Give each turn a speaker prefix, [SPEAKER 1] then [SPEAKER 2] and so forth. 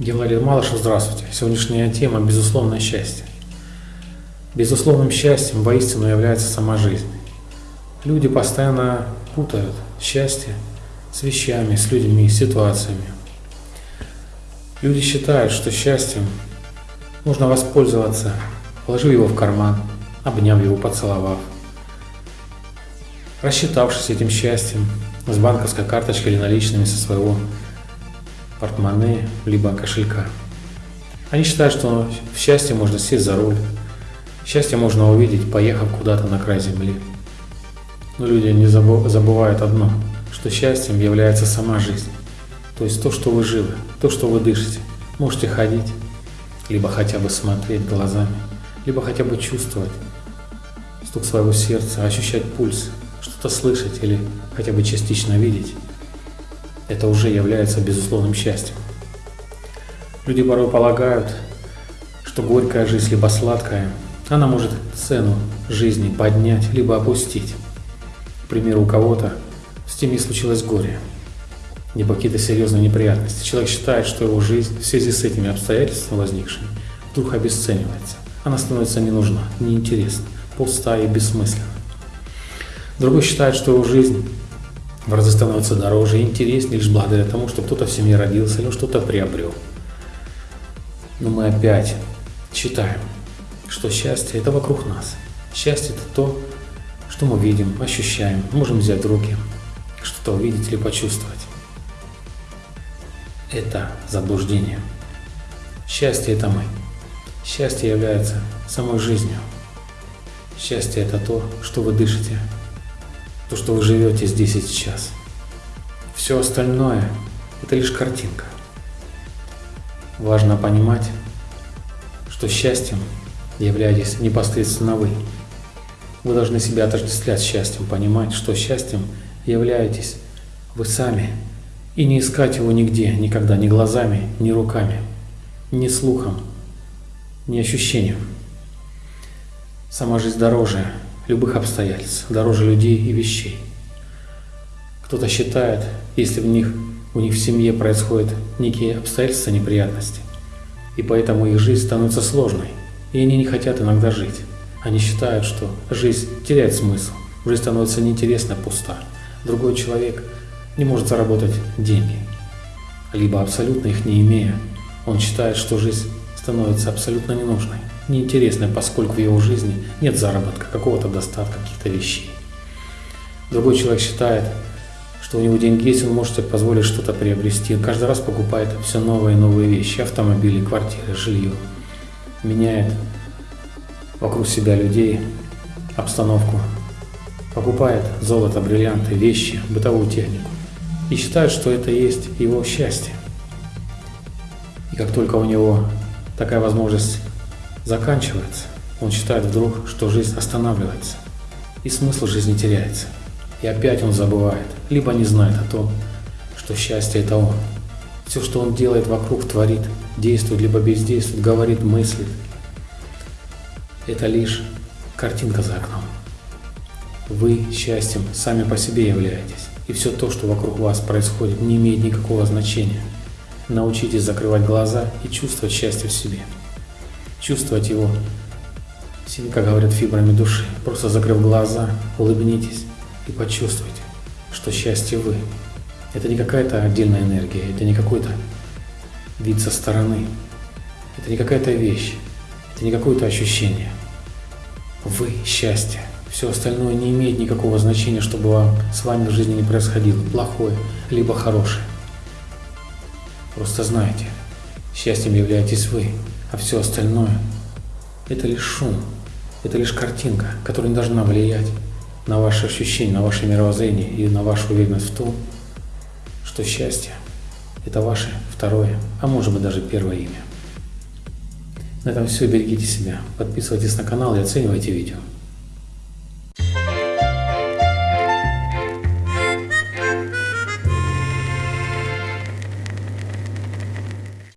[SPEAKER 1] Валерий Малышев, здравствуйте. Сегодняшняя тема – безусловное счастье. Безусловным счастьем воистину является сама жизнь. Люди постоянно путают счастье с вещами, с людьми, с ситуациями. Люди считают, что счастьем можно воспользоваться, положив его в карман, обняв его, поцеловав, рассчитавшись этим счастьем с банковской карточкой или наличными со своего портмоне, либо кошелька. Они считают, что в счастье можно сесть за руль, счастье можно увидеть, поехав куда-то на край земли. Но люди не забывают одно, что счастьем является сама жизнь. То есть то, что вы живы, то, что вы дышите. Можете ходить, либо хотя бы смотреть глазами, либо хотя бы чувствовать стук своего сердца, ощущать пульс, что-то слышать или хотя бы частично видеть это уже является безусловным счастьем. Люди порой полагают, что горькая жизнь либо сладкая, она может цену жизни поднять либо опустить. К примеру, у кого-то в семье случилось горе, либо какие-то серьезные неприятности. Человек считает, что его жизнь в связи с этими обстоятельствами возникшими вдруг обесценивается. Она становится не нужна, неинтересна, пустая и бессмысленна. Другой считает, что его жизнь в разы становится дороже и интереснее лишь благодаря тому, что кто-то в семье родился или что-то приобрел. Но мы опять считаем, что счастье – это вокруг нас. Счастье – это то, что мы видим, ощущаем, можем взять в руки, что-то увидеть или почувствовать. Это заблуждение. Счастье – это мы. Счастье является самой жизнью. Счастье – это то, что вы дышите, то, что вы живете здесь и сейчас. Все остальное – это лишь картинка. Важно понимать, что счастьем являетесь непосредственно вы. Вы должны себя отождествлять счастьем, понимать, что счастьем являетесь вы сами, и не искать его нигде, никогда, ни глазами, ни руками, ни слухом, ни ощущением. Сама жизнь дороже любых обстоятельств, дороже людей и вещей. Кто-то считает, если в них, у них в семье происходят некие обстоятельства, неприятности, и поэтому их жизнь становится сложной, и они не хотят иногда жить. Они считают, что жизнь теряет смысл, жизнь становится неинтересна, пуста. Другой человек не может заработать деньги, либо абсолютно их не имея, он считает, что жизнь становится абсолютно ненужной неинтересное, поскольку в его жизни нет заработка, какого-то достатка, каких-то вещей. Другой человек считает, что у него деньги есть, он может себе позволить что-то приобрести. Каждый раз покупает все новые и новые вещи, автомобили, квартиры, жилье. Меняет вокруг себя людей, обстановку. Покупает золото, бриллианты, вещи, бытовую технику. И считает, что это есть его счастье. И как только у него такая возможность заканчивается, он считает вдруг, что жизнь останавливается, и смысл жизни теряется. И опять он забывает, либо не знает о том, что счастье – это он. Все, что он делает вокруг, творит, действует, либо бездействует, говорит, мыслит – это лишь картинка за окном. Вы счастьем сами по себе являетесь, и все то, что вокруг вас происходит, не имеет никакого значения. Научитесь закрывать глаза и чувствовать счастье в себе чувствовать его, как говорят, фибрами души. Просто закрыв глаза, улыбнитесь и почувствуйте, что счастье вы. Это не какая-то отдельная энергия, это не какой-то вид со стороны, это не какая-то вещь, это не какое-то ощущение. Вы – счастье. Все остальное не имеет никакого значения, чтобы вам, с вами в жизни не происходило, плохое, либо хорошее. Просто знайте, счастьем являетесь вы а все остальное – это лишь шум, это лишь картинка, которая не должна влиять на ваши ощущения, на ваше мировоззрение и на вашу уверенность в том, что счастье – это ваше второе, а может быть даже первое имя. На этом все, берегите себя, подписывайтесь на канал и оценивайте видео.